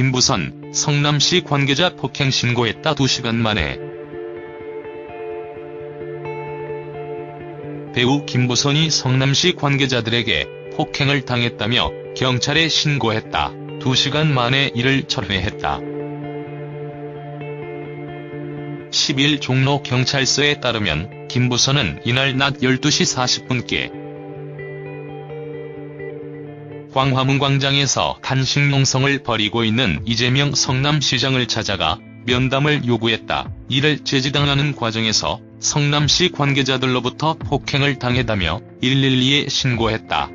김부선, 성남시 관계자 폭행 신고했다 2시간 만에 배우 김부선이 성남시 관계자들에게 폭행을 당했다며 경찰에 신고했다. 2시간 만에 이를 철회했다. 10일 종로 경찰서에 따르면 김부선은 이날 낮 12시 40분께 광화문 광장에서 단식 농성을 벌이고 있는 이재명 성남시장을 찾아가 면담을 요구했다. 이를 제지당하는 과정에서 성남시 관계자들로부터 폭행을 당했다며 112에 신고했다.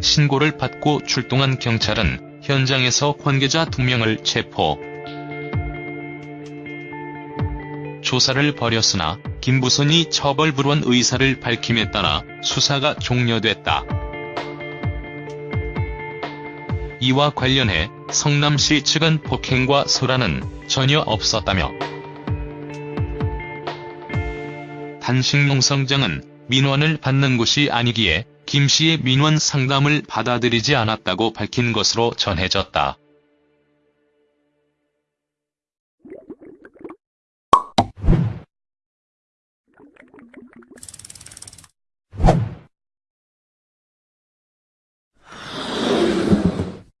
신고를 받고 출동한 경찰은 현장에서 관계자 2명을 체포. 조사를 벌였으나 김부선이 처벌 불원 의사를 밝힘에 따라 수사가 종료됐다. 이와 관련해 성남시 측은 폭행과 소란은 전혀 없었다며 단식농성장은 민원을 받는 곳이 아니기에 김 씨의 민원 상담을 받아들이지 않았다고 밝힌 것으로 전해졌다. you.